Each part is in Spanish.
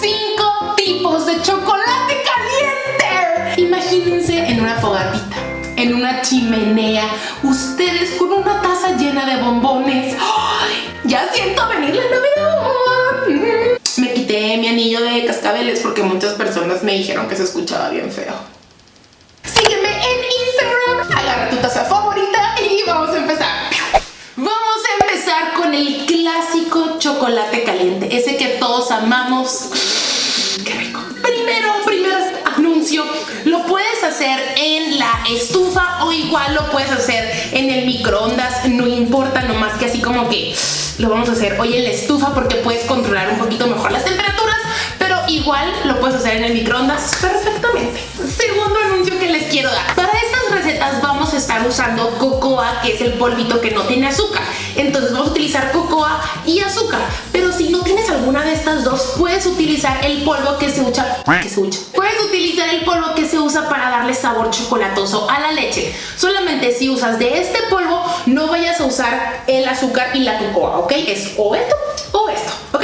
cinco tipos de chocolate caliente. Imagínense en una fogatita, en una chimenea, ustedes con una taza llena de bombones. ¡Ay! Ya siento venir la Navidad. Me quité mi anillo de cascabeles porque muchas personas me dijeron que se escuchaba bien feo. Sígueme en Instagram, agarra tu taza favorita y vamos a empezar. Vamos a empezar con el clásico chocolate caliente, ese que todos amamos. En la estufa o igual lo puedes hacer en el microondas, no importa, nomás que así como que lo vamos a hacer hoy en la estufa porque puedes controlar un poquito mejor las temperaturas, pero igual lo puedes hacer en el microondas perfectamente. Segundo anuncio que les quiero dar. Para recetas vamos a estar usando cocoa, que es el polvito que no tiene azúcar. Entonces vamos a utilizar cocoa y azúcar. Pero si no tienes alguna de estas dos, puedes utilizar el polvo que se usa. Que se usa. Puedes utilizar el polvo que se usa para darle sabor chocolatoso a la leche. Solamente si usas de este polvo, no vayas a usar el azúcar y la cocoa, ¿ok? Es o esto o esto, ¿ok?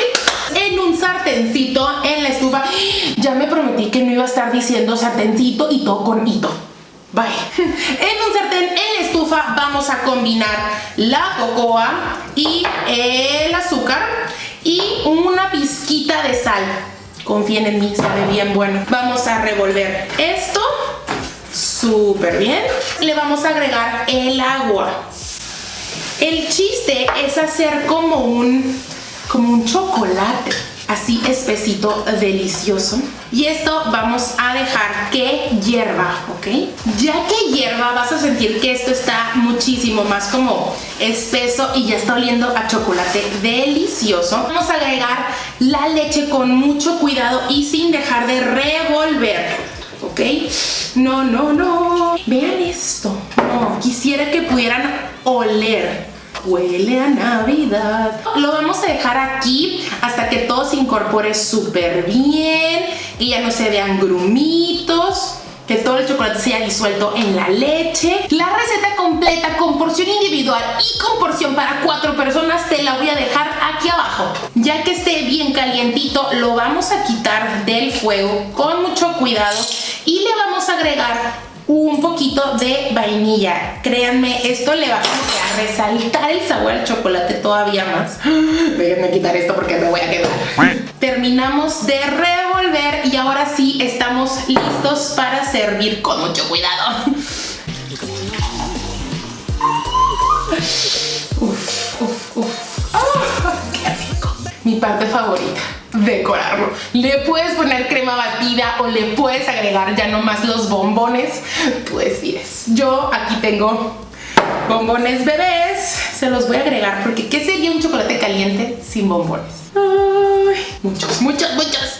En un sartencito en la estufa. Ya me prometí que no iba a estar diciendo sartencito y todo con hito. Bye. En un sartén en la estufa vamos a combinar la cocoa y el azúcar y una pizquita de sal. Confíen en mí, sabe bien bueno. Vamos a revolver esto súper bien. Le vamos a agregar el agua. El chiste es hacer como un, como un chocolate así espesito, delicioso. Y esto vamos a dejar que hierva, ¿ok? Ya que hierva vas a sentir que esto está muchísimo más como espeso y ya está oliendo a chocolate delicioso. Vamos a agregar la leche con mucho cuidado y sin dejar de revolver, ¿ok? No, no, no. Vean esto. No, quisiera que pudieran oler huele a Navidad. Lo vamos a dejar aquí hasta que todo se incorpore súper bien, y ya no se vean grumitos que todo el chocolate se haya disuelto en la leche. La receta completa con porción individual y con porción para cuatro personas te la voy a dejar aquí abajo. Ya que esté bien calientito, lo vamos a quitar del fuego con mucho cuidado y le vamos a agregar un poquito de vainilla. Créanme, esto le va a resaltar el sabor al chocolate todavía más. Déjenme quitar esto porque me voy a quedar. Terminamos de revolver y ahora sí estamos listos para servir con mucho cuidado. Uf, uf, uf. ¡Ah! ¡Qué rico! Mi parte favorita decorarlo. Le puedes poner crema batida o le puedes agregar ya nomás los bombones. Tú decides. Yo aquí tengo bombones bebés. Se los voy a agregar porque ¿qué sería un chocolate caliente sin bombones? Ay, muchos, muchos, muchos.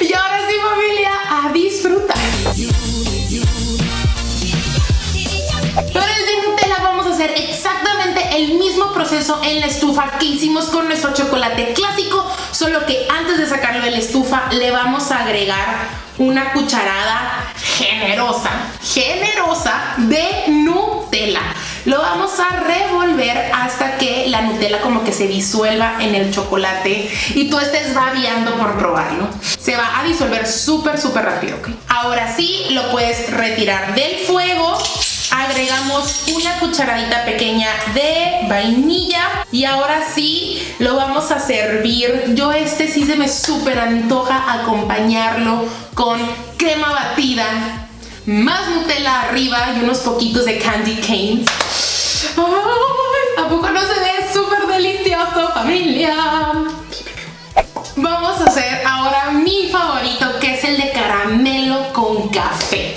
Y ahora sí familia, a disfrutar. Para el de Nutella vamos a hacer exactamente el mismo proceso en la estufa que hicimos con nuestro chocolate clásico Solo que antes de sacarlo de la estufa le vamos a agregar una cucharada generosa, generosa de Nutella. Lo vamos a revolver hasta que la Nutella como que se disuelva en el chocolate y tú estés babiando por probarlo. Se va a disolver súper, súper rápido. Ahora sí, lo puedes retirar del fuego agregamos una cucharadita pequeña de vainilla y ahora sí lo vamos a servir. Yo este sí se me súper antoja acompañarlo con crema batida, más Nutella arriba y unos poquitos de candy canes. ¿A poco no se ve súper delicioso, familia? Vamos a hacer ahora mi favorito, que es el de caramelo con café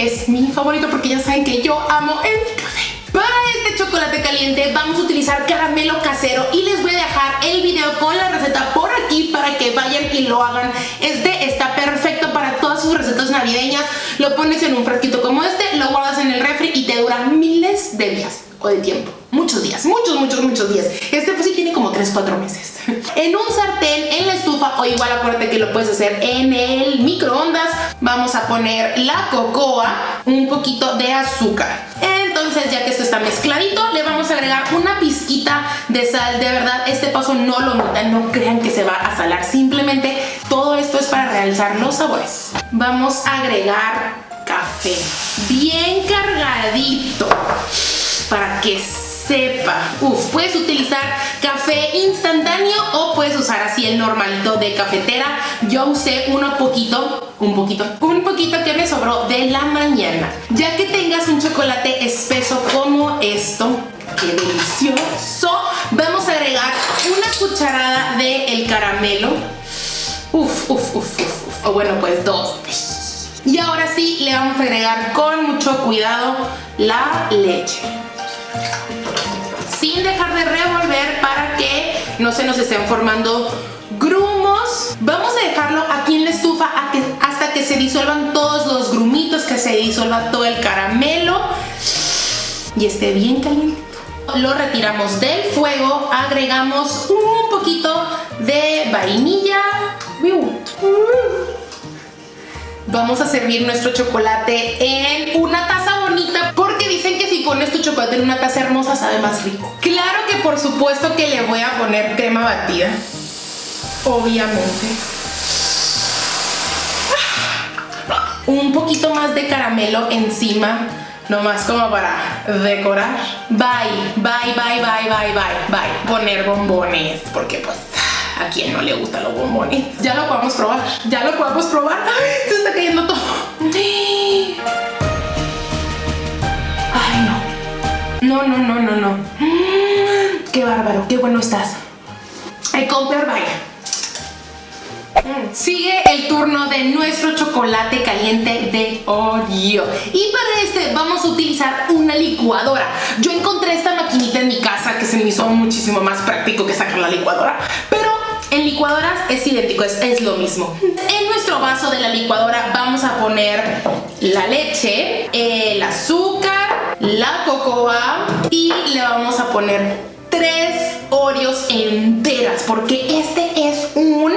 es mi favorito porque ya saben que yo amo el café. Para este chocolate caliente vamos a utilizar caramelo casero y les voy a dejar el video con la receta por aquí para que vayan y lo hagan. Este está perfecto para todas sus recetas navideñas. Lo pones en un frasquito como este, lo guardas en el refri y te dura miles de días o de tiempo. Muchos días, muchos, muchos, muchos días. Este pues sí tiene como 3, 4 meses. en un sartén, en la estufa o igual acuérdate que lo puedes hacer en el microondas. Vamos a poner la cocoa, un poquito de azúcar entonces, ya que esto está mezcladito, le vamos a agregar una pizquita de sal. De verdad, este paso no lo notan, no crean que se va a salar. Simplemente todo esto es para realzar los sabores. Vamos a agregar café bien cargadito para que sepa. Uf, puedes utilizar café instantáneo o puedes usar así el normalito de cafetera. Yo usé uno poquito, un poquito, un poquito que me sobró de la mañana. Ya que tengas un chocolate espeso como esto, ¡qué delicioso! Vamos a agregar una cucharada de el caramelo. Uf, uf, uf, uf, uf. O bueno, pues dos. Y ahora sí le vamos a agregar con mucho cuidado la leche sin dejar de revolver para que no se nos estén formando grumos. Vamos a dejarlo aquí en la estufa hasta que se disuelvan todos los grumitos, que se disuelva todo el caramelo y esté bien caliente. Lo retiramos del fuego, agregamos un poquito de vainilla. Vamos a servir nuestro chocolate en una taza pones tu chocolate en una taza hermosa sabe más rico. Claro que por supuesto que le voy a poner crema batida. Obviamente. Un poquito más de caramelo encima nomás como para decorar. Bye, bye, bye, bye, bye, bye, bye. Poner bombones, porque pues ¿A quién no le gustan los bombones? Ya lo podemos probar. Ya lo podemos probar. ¡Ay! Se está cayendo todo. No. No, no, no, no. Qué bárbaro. Qué bueno estás. Hay comprar, vaya. Sigue el turno de nuestro chocolate caliente de Oreo Y para este vamos a utilizar una licuadora Yo encontré esta maquinita en mi casa que se me hizo muchísimo más práctico que sacar la licuadora Pero en licuadoras es idéntico, es, lo mismo. En nuestro vaso de la licuadora vamos a poner la leche, el azúcar, la cocoa y le vamos a poner tres Oreos enteras porque este es un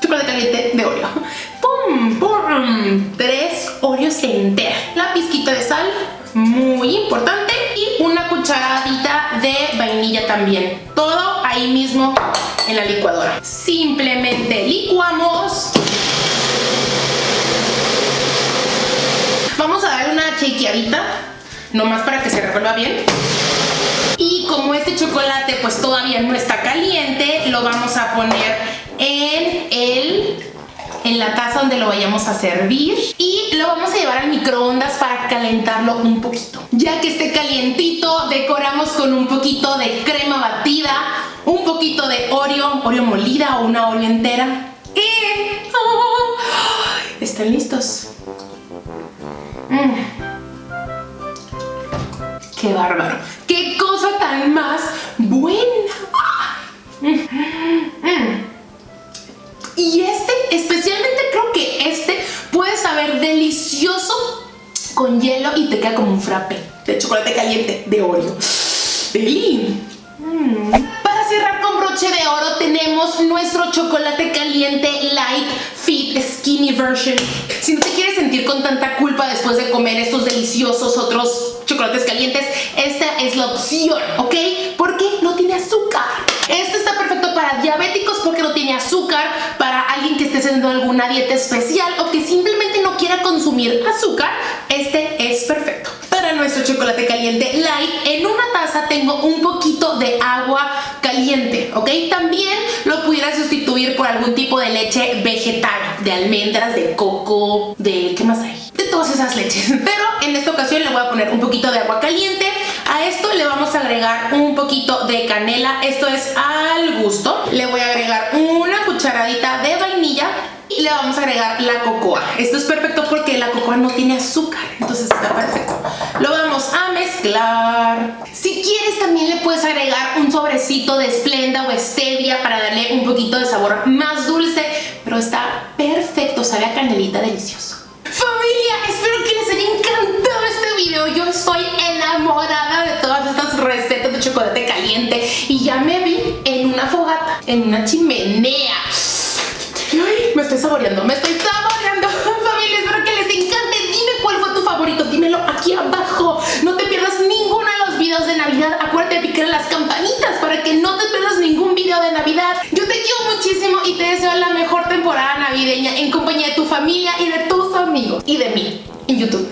chocolate caliente de Oreo. ¡Pum! ¡Pum! Tres Oreos enteras. La pizquita de sal, muy importante. Y una cucharadita de vainilla también. Ahí mismo en la licuadora. Simplemente licuamos. Vamos a dar una chequeadita, nomás para que se revuelva bien. Y como este chocolate pues todavía no está caliente, lo vamos a poner en el en la taza donde lo vayamos a servir y lo vamos a llevar al microondas para calentarlo un poquito. Ya que esté calientito, decoramos con un poquito de crema batida, un poquito de Oreo, Oreo molida o una Oreo entera. Y... ¿Están listos? Mm. ¡Qué bárbaro! ¡Qué cosa tan más buena! Mm, mm, y este, especialmente creo que este puede saber delicioso con hielo y te queda como un frappe de chocolate caliente de Oreo. ¡Deli! Para cerrar con broche de oro tenemos nuestro chocolate caliente light fit skinny version. Si no te quieres sentir con tanta culpa después de comer estos deliciosos otros chocolates calientes, esta es la opción, ¿ok? Porque no tiene azúcar. Este está perfecto para diabéticos porque no tiene azúcar, para alguien que esté haciendo alguna dieta especial o que simplemente quiera consumir azúcar, este es perfecto para nuestro chocolate caliente light, en una taza tengo un poquito de agua caliente, ¿ok? También lo pudiera sustituir por algún tipo de leche vegetal, de almendras, de coco, de... ¿qué más hay? De todas esas leches. Pero en esta ocasión le voy a poner un poquito de agua caliente. A esto le vamos a agregar un poquito de canela. Esto es al gusto. Le voy a agregar una cucharadita de vainilla y le vamos a agregar la cocoa. Esto es perfecto porque la cocoa no tiene azúcar, entonces está perfecto. Lo vamos a mezclar. Si quieres también le puedes agregar un sobrecito de Splenda o Stevia para darle un poquito de sabor más dulce, pero está perfecto, sabe a canelita delicioso. Familia, espero que les haya encantado este video. Yo estoy enamorada de todas estas recetas de chocolate caliente y ya me vi en una fogata, en una chimenea me estoy saboreando, me estoy saboreando. Familia, espero que les encante. Dime cuál fue tu favorito, dímelo aquí abajo. No te pierdas ningún Navidad, acuérdate de picar las campanitas para que no te pierdas ningún video de Navidad. Yo te quiero muchísimo y te deseo la mejor temporada navideña en compañía de tu familia y de tus amigos y de mí en YouTube.